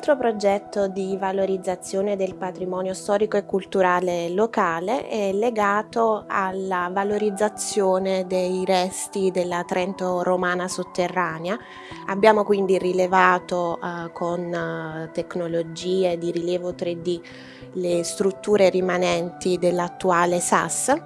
altro progetto di valorizzazione del patrimonio storico e culturale locale è legato alla valorizzazione dei resti della Trento romana sotterranea. Abbiamo quindi rilevato eh, con eh, tecnologie di rilievo 3D le strutture rimanenti dell'attuale SAS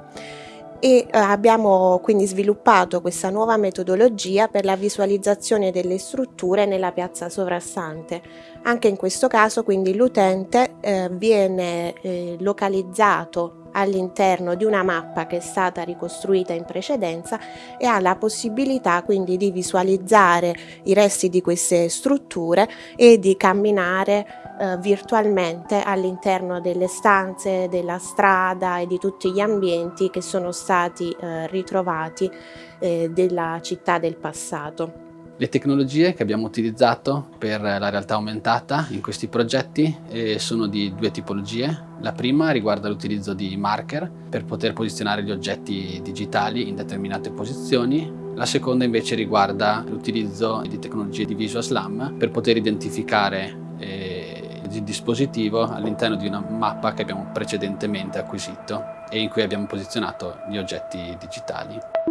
e eh, abbiamo quindi sviluppato questa nuova metodologia per la visualizzazione delle strutture nella piazza sovrastante. Anche in questo caso quindi l'utente eh, viene eh, localizzato all'interno di una mappa che è stata ricostruita in precedenza e ha la possibilità quindi di visualizzare i resti di queste strutture e di camminare eh, virtualmente all'interno delle stanze, della strada e di tutti gli ambienti che sono stati eh, ritrovati eh, della città del passato. Le tecnologie che abbiamo utilizzato per la realtà aumentata in questi progetti eh, sono di due tipologie. La prima riguarda l'utilizzo di marker per poter posizionare gli oggetti digitali in determinate posizioni. La seconda invece riguarda l'utilizzo di tecnologie di Visual Slam per poter identificare eh, il dispositivo all'interno di una mappa che abbiamo precedentemente acquisito e in cui abbiamo posizionato gli oggetti digitali.